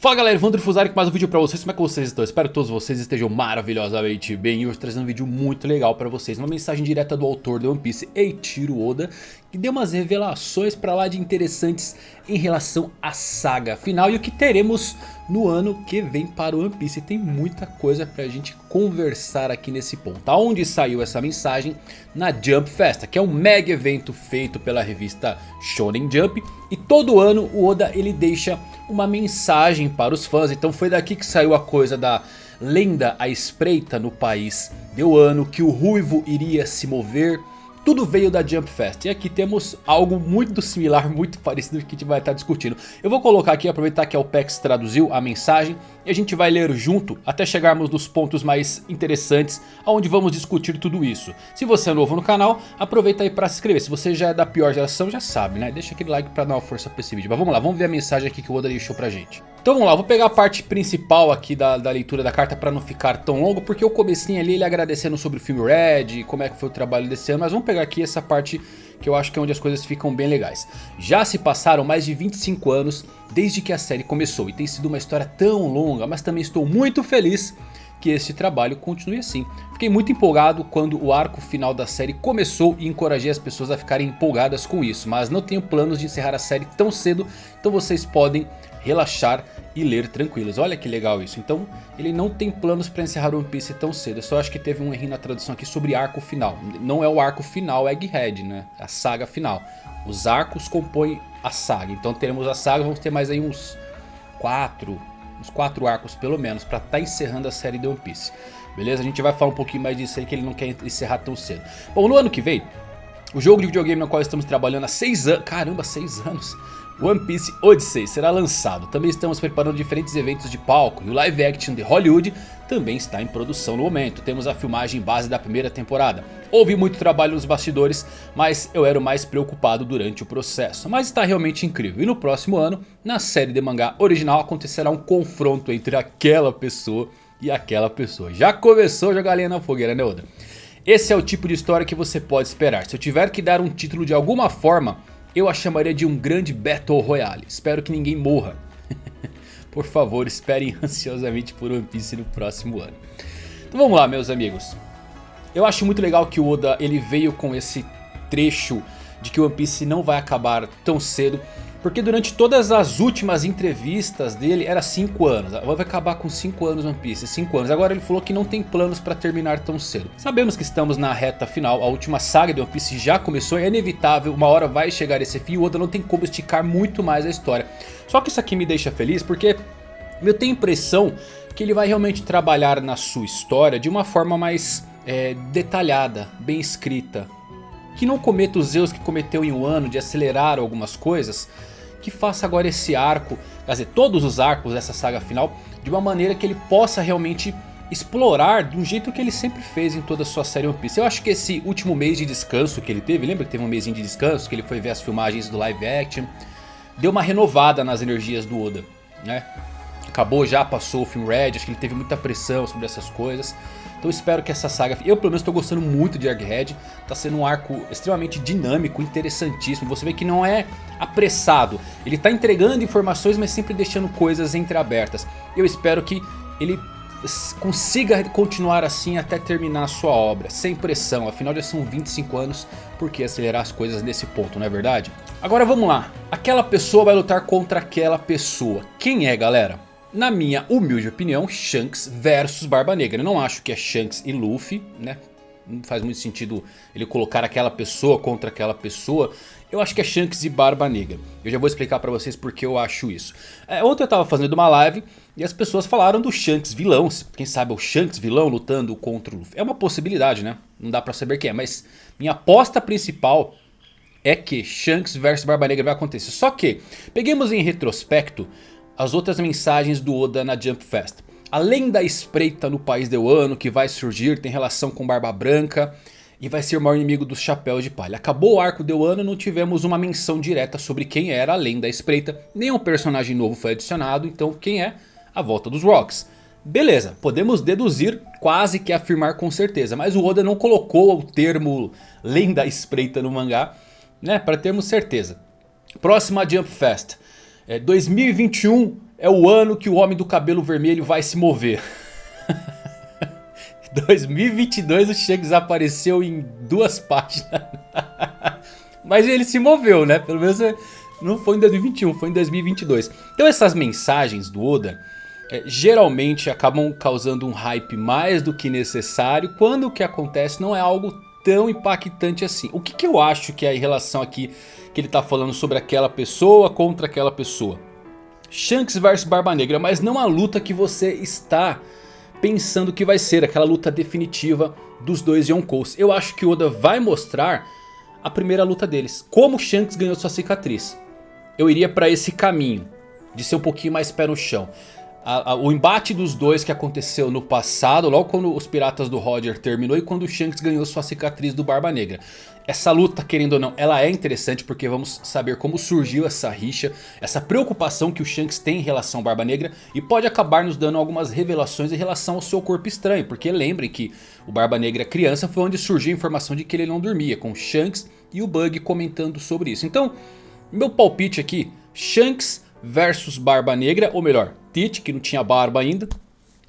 Fala galera, Evandro Fusari com mais um vídeo pra vocês, como é que vocês estão? Espero que todos vocês estejam maravilhosamente bem. E hoje trazendo um vídeo muito legal pra vocês. Uma mensagem direta do autor de One Piece, Eiichiro Oda Que deu umas revelações pra lá de interessantes em relação à saga final E o que teremos no ano que vem para o One Piece tem muita coisa pra gente conversar aqui nesse ponto Aonde saiu essa mensagem? Na Jump Festa, que é um mega evento feito pela revista Shonen Jump E todo ano o Oda ele deixa uma mensagem para os fãs. Então foi daqui que saiu a coisa da lenda à espreita no país de Wano. Que o Ruivo iria se mover. Tudo veio da Jump Fest. E aqui temos algo muito similar, muito parecido que a gente vai estar discutindo. Eu vou colocar aqui, aproveitar que a OPEX traduziu a mensagem. E a gente vai ler junto até chegarmos nos pontos mais interessantes. Onde vamos discutir tudo isso. Se você é novo no canal, aproveita aí para se inscrever. Se você já é da pior geração, já sabe, né? Deixa aquele like para dar uma força para esse vídeo. Mas vamos lá, vamos ver a mensagem aqui que o Oda deixou pra gente. Então vamos lá, vou pegar a parte principal aqui da, da leitura da carta para não ficar tão longo, porque o comecinho ali ele agradecendo sobre o filme Red, como é que foi o trabalho desse ano, mas vamos pegar aqui essa parte que eu acho que é onde as coisas ficam bem legais. Já se passaram mais de 25 anos desde que a série começou e tem sido uma história tão longa, mas também estou muito feliz que este trabalho continue assim. Fiquei muito empolgado quando o arco final da série começou e encorajei as pessoas a ficarem empolgadas com isso. Mas não tenho planos de encerrar a série tão cedo, então vocês podem relaxar e ler tranquilos. Olha que legal isso. Então ele não tem planos para encerrar One Piece tão cedo. Eu só acho que teve um erro na tradução aqui sobre arco final. Não é o arco final Egghead, né? É a saga final. Os arcos compõem a saga. Então teremos a saga, vamos ter mais aí uns quatro, uns quatro arcos pelo menos para estar tá encerrando a série de One Piece. Beleza? A gente vai falar um pouquinho mais disso aí que ele não quer encerrar tão cedo. Bom, no ano que vem, o jogo de videogame no qual estamos trabalhando há seis anos, caramba, seis anos, One Piece Odyssey será lançado. Também estamos preparando diferentes eventos de palco e o live action de Hollywood também está em produção no momento. Temos a filmagem base da primeira temporada. Houve muito trabalho nos bastidores, mas eu era o mais preocupado durante o processo. Mas está realmente incrível. E no próximo ano, na série de mangá original, acontecerá um confronto entre aquela pessoa e aquela pessoa. Já começou a jogar lenha na fogueira, né Oda? Esse é o tipo de história que você pode esperar. Se eu tiver que dar um título de alguma forma, eu a chamaria de um grande Battle Royale. Espero que ninguém morra. por favor, esperem ansiosamente por One Piece no próximo ano. Então vamos lá, meus amigos. Eu acho muito legal que o Oda ele veio com esse trecho de que One Piece não vai acabar tão cedo. Porque durante todas as últimas entrevistas dele era 5 anos. Vai acabar com 5 anos One Piece, 5 anos. Agora ele falou que não tem planos para terminar tão cedo. Sabemos que estamos na reta final, a última saga de One Piece já começou, é inevitável, uma hora vai chegar esse fim. O Oda não tem como esticar muito mais a história. Só que isso aqui me deixa feliz porque eu tenho a impressão que ele vai realmente trabalhar na sua história de uma forma mais é, detalhada, bem escrita que não cometa os erros que cometeu em um ano de acelerar algumas coisas, que faça agora esse arco, quer dizer, todos os arcos dessa saga final, de uma maneira que ele possa realmente explorar de um jeito que ele sempre fez em toda a sua série One Piece. Eu acho que esse último mês de descanso que ele teve, lembra que teve um mêsinho de descanso, que ele foi ver as filmagens do live action, deu uma renovada nas energias do Oda, né? Acabou já, passou o filme Red, acho que ele teve muita pressão sobre essas coisas. Então espero que essa saga... Eu pelo menos estou gostando muito de Egghead. Está sendo um arco extremamente dinâmico, interessantíssimo. Você vê que não é apressado. Ele está entregando informações, mas sempre deixando coisas entreabertas. Eu espero que ele consiga continuar assim até terminar a sua obra, sem pressão, afinal já são 25 anos, por que acelerar as coisas nesse ponto, não é verdade? Agora vamos lá, aquela pessoa vai lutar contra aquela pessoa, quem é galera? Na minha humilde opinião, Shanks versus Barba Negra. Eu não acho que é Shanks e Luffy, né? Não faz muito sentido ele colocar aquela pessoa contra aquela pessoa. Eu acho que é Shanks e Barba Negra. Eu já vou explicar pra vocês porque eu acho isso. É, ontem eu tava fazendo uma live e as pessoas falaram do Shanks vilão. Quem sabe é o Shanks vilão lutando contra o Luffy. É uma possibilidade, né? Não dá pra saber quem é. Mas minha aposta principal é que Shanks versus Barba Negra vai acontecer. Só que, peguemos em retrospecto as outras mensagens do Oda na Jump Fest. Além da espreita no país de Wano que vai surgir, tem relação com Barba Branca e vai ser o maior inimigo dos Chapéus de Palha. Acabou o arco de Wano, não tivemos uma menção direta sobre quem era além da espreita. Nenhum personagem novo foi adicionado, então quem é? A volta dos Rocks. Beleza, podemos deduzir, quase que afirmar com certeza. Mas o Oda não colocou o termo lenda espreita no mangá, né? Para termos certeza. Próxima Jump Fest. É, 2021 é o ano que o Homem do Cabelo Vermelho vai se mover. 2022 o Shanks apareceu em duas páginas. Mas ele se moveu, né? Pelo menos é, não foi em 2021, foi em 2022. Então essas mensagens do Oda é, geralmente acabam causando um hype mais do que necessário. Quando o que acontece não é algo tão impactante assim. O que, que eu acho que é em relação aqui que ele está falando sobre aquela pessoa contra aquela pessoa? Shanks versus Barba Negra, mas não a luta que você está pensando que vai ser aquela luta definitiva dos dois Yonkous. Eu acho que Oda vai mostrar a primeira luta deles. Como Shanks ganhou sua cicatriz. Eu iria para esse caminho. De ser um pouquinho mais pé no chão. A, a, o embate dos dois que aconteceu no passado, logo quando os piratas do Roger terminou e quando o Shanks ganhou sua cicatriz do Barba Negra. Essa luta, querendo ou não, ela é interessante porque vamos saber como surgiu essa rixa, essa preocupação que o Shanks tem em relação ao Barba Negra e pode acabar nos dando algumas revelações em relação ao seu corpo estranho, porque lembrem que o Barba Negra criança foi onde surgiu a informação de que ele não dormia, com o Shanks e o Bug comentando sobre isso. Então, meu palpite aqui, Shanks versus Barba Negra, ou melhor, Tite, que não tinha barba ainda,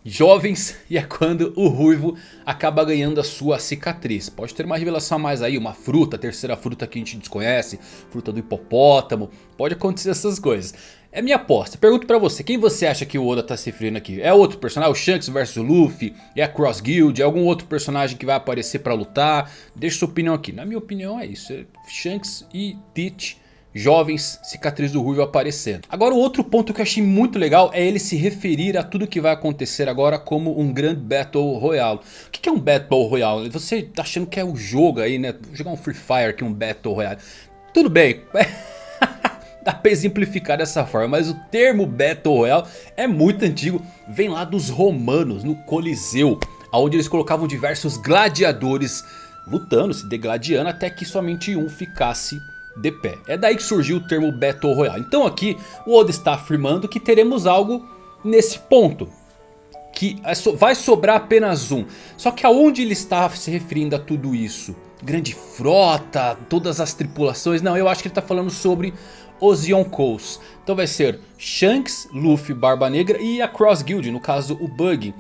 jovens e é quando o Ruivo acaba ganhando a sua cicatriz. Pode ter uma revelação a mais aí, uma fruta, terceira fruta que a gente desconhece, fruta do hipopótamo, pode acontecer essas coisas. É minha aposta, pergunto pra você, quem você acha que o Oda tá se referindo aqui? É outro personagem, o Shanks o Luffy, é a Cross Guild, é algum outro personagem que vai aparecer pra lutar? Deixa sua opinião aqui, na minha opinião é isso, é Shanks e Tite jovens, cicatriz do Ruivo aparecendo. Agora o outro ponto que eu achei muito legal é ele se referir a tudo que vai acontecer agora como um grande Battle Royale. O que é um Battle Royale? Você tá achando que é o um jogo aí, né? Vou jogar um Free Fire aqui, um Battle Royale. Tudo bem, dá pra exemplificar dessa forma, mas o termo Battle Royale é muito antigo, vem lá dos romanos, no Coliseu, onde eles colocavam diversos gladiadores lutando, se degladiando, até que somente um ficasse de pé. É daí que surgiu o termo Battle Royale. Então aqui o Oda está afirmando que teremos algo nesse ponto. Que é vai sobrar apenas um. Só que aonde ele está se referindo a tudo isso? Grande frota, todas as tripulações. Não, eu acho que ele está falando sobre os Yonkous. Então vai ser Shanks, Luffy, Barba Negra e a Cross Guild, no caso o Bug.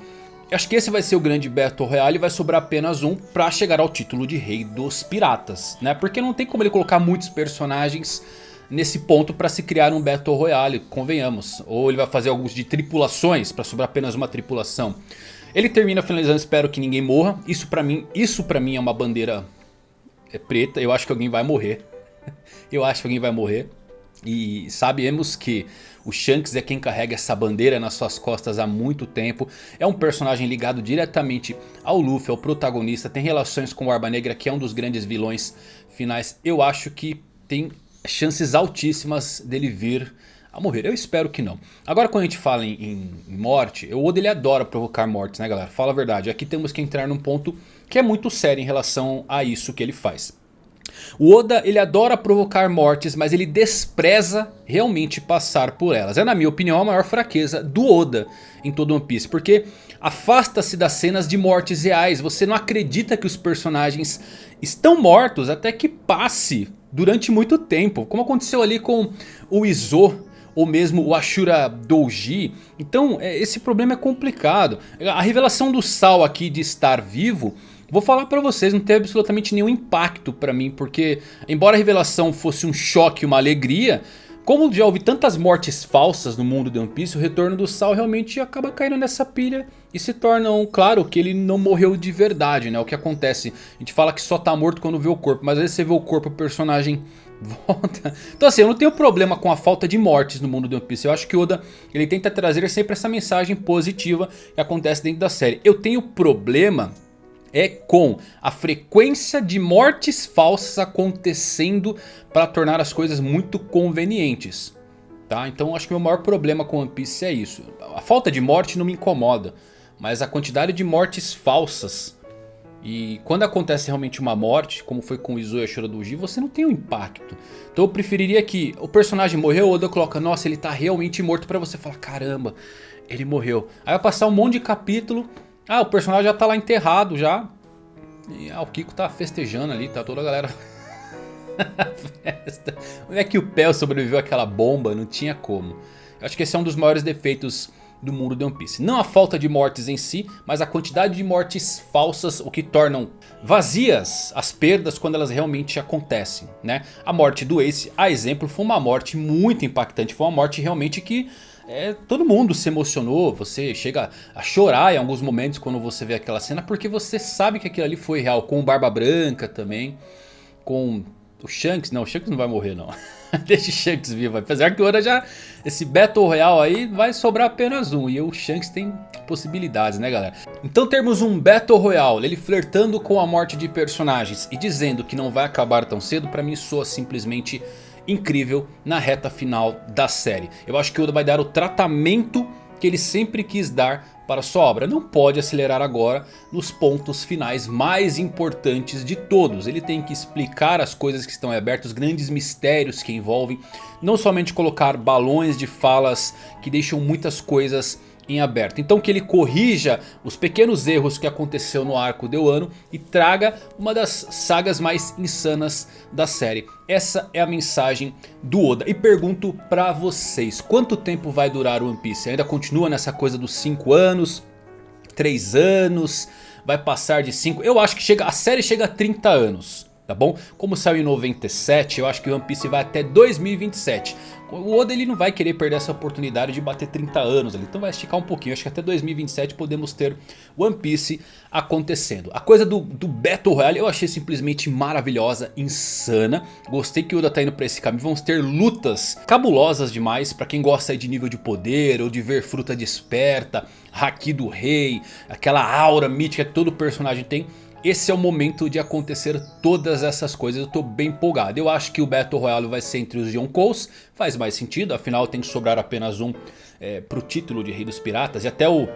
Acho que esse vai ser o grande Battle Royale e vai sobrar apenas um pra chegar ao título de Rei dos Piratas, né? Porque não tem como ele colocar muitos personagens nesse ponto pra se criar um Battle Royale, convenhamos. Ou ele vai fazer alguns de tripulações pra sobrar apenas uma tripulação. Ele termina finalizando, espero que ninguém morra. Isso pra mim, isso pra mim é uma bandeira é preta, eu acho que alguém vai morrer. eu acho que alguém vai morrer. E sabemos que o Shanks é quem carrega essa bandeira nas suas costas há muito tempo. É um personagem ligado diretamente ao Luffy, ao protagonista. Tem relações com o Barba Negra, que é um dos grandes vilões finais. Eu acho que tem chances altíssimas dele vir a morrer. Eu espero que não. Agora quando a gente fala em, em morte, o Oda ele adora provocar mortes, né galera? Fala a verdade. Aqui temos que entrar num ponto que é muito sério em relação a isso que ele faz. O Oda ele adora provocar mortes, mas ele despreza realmente passar por elas. É na minha opinião a maior fraqueza do Oda em todo One Piece. Porque afasta-se das cenas de mortes reais. Você não acredita que os personagens estão mortos até que passe durante muito tempo. Como aconteceu ali com o Izo ou mesmo o Ashura Douji. Então é, esse problema é complicado. A revelação do Sal aqui de estar vivo Vou falar pra vocês, não teve absolutamente nenhum impacto pra mim, porque embora a revelação fosse um choque, uma alegria, como já houve tantas mortes falsas no mundo de One Piece, o retorno do Sal realmente acaba caindo nessa pilha e se torna um, claro que ele não morreu de verdade, né? O que acontece, a gente fala que só tá morto quando vê o corpo, mas às vezes você vê o corpo, o personagem volta. Então assim, eu não tenho problema com a falta de mortes no mundo de One Piece. Eu acho que Oda ele tenta trazer sempre essa mensagem positiva que acontece dentro da série. Eu tenho problema é com a frequência de mortes falsas acontecendo para tornar as coisas muito convenientes. Tá? Então acho que o meu maior problema com One Piece é isso. A falta de morte não me incomoda, mas a quantidade de mortes falsas. E quando acontece realmente uma morte, como foi com o Shura Doji, você não tem um impacto. Então eu preferiria que o personagem morreu, o Oda coloca, nossa, ele tá realmente morto pra você falar, caramba, ele morreu. Aí vai passar um monte de capítulo ah, o personagem já tá lá enterrado já. E ah, o Kiko tá festejando ali, tá toda a galera... festa. Como é que o Pel sobreviveu àquela bomba? Não tinha como. Eu acho que esse é um dos maiores defeitos do mundo de One Piece. Não a falta de mortes em si, mas a quantidade de mortes falsas, o que tornam vazias as perdas quando elas realmente acontecem. Né? A morte do Ace, a exemplo, foi uma morte muito impactante, foi uma morte realmente que é, todo mundo se emocionou, você chega a chorar em alguns momentos quando você vê aquela cena, porque você sabe que aquilo ali foi real, com o Barba Branca também, com o Shanks, não, o Shanks não vai morrer não. Deixa o Shanks vivo. Apesar que Oda já... Esse Battle Royale aí vai sobrar apenas um. E o Shanks tem possibilidades, né galera? Então temos um Battle Royale. Ele flertando com a morte de personagens. E dizendo que não vai acabar tão cedo. Pra mim soa simplesmente incrível na reta final da série. Eu acho que Oda vai dar o tratamento que ele sempre quis dar para sua obra. Não pode acelerar agora nos pontos finais mais importantes de todos. Ele tem que explicar as coisas que estão abertas, os grandes mistérios que envolvem. Não somente colocar balões de falas que deixam muitas coisas em aberto. Então que ele corrija os pequenos erros que aconteceu no arco de Wano e traga uma das sagas mais insanas da série. Essa é a mensagem do Oda. E pergunto pra vocês, quanto tempo vai durar o One Piece? Ainda continua nessa coisa dos 5 anos, 3 anos, vai passar de 5? Eu acho que chega, a série chega a 30 anos tá bom? Como saiu em 97, eu acho que One Piece vai até 2027. O Oda ele não vai querer perder essa oportunidade de bater 30 anos ali, então vai esticar um pouquinho. Acho que até 2027 podemos ter One Piece acontecendo. A coisa do, do Battle Royale eu achei simplesmente maravilhosa, insana. Gostei que o Oda tá indo pra esse caminho. Vamos ter lutas cabulosas demais pra quem gosta de nível de poder ou de ver fruta desperta, Haki do Rei, aquela aura mítica que todo personagem tem esse é o momento de acontecer todas essas coisas. Eu tô bem empolgado. Eu acho que o Battle Royale vai ser entre os Yonkous. Faz mais sentido, afinal tem que sobrar apenas um é, pro título de Rei dos Piratas. E até o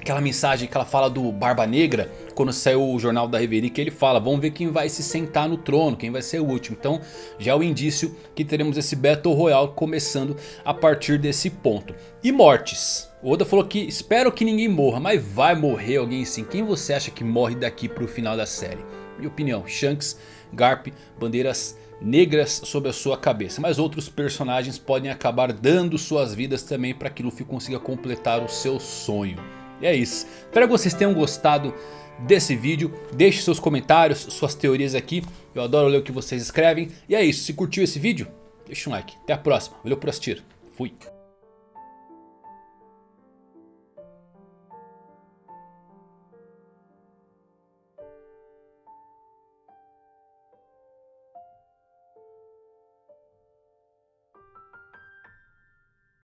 aquela mensagem que ela fala do Barba Negra, quando saiu o jornal da Reverie, que ele fala, vamos ver quem vai se sentar no trono, quem vai ser o último. Então já é o indício que teremos esse Battle Royale começando a partir desse ponto. E mortes. O Oda falou que espero que ninguém morra, mas vai morrer alguém sim. Quem você acha que morre daqui pro final da série? Minha opinião, Shanks, Garp, bandeiras negras sobre a sua cabeça. Mas outros personagens podem acabar dando suas vidas também para que Luffy consiga completar o seu sonho. E é isso. Espero que vocês tenham gostado desse vídeo. Deixe seus comentários, suas teorias aqui. Eu adoro ler o que vocês escrevem. E é isso. Se curtiu esse vídeo, deixa um like. Até a próxima. Valeu por assistir. Fui.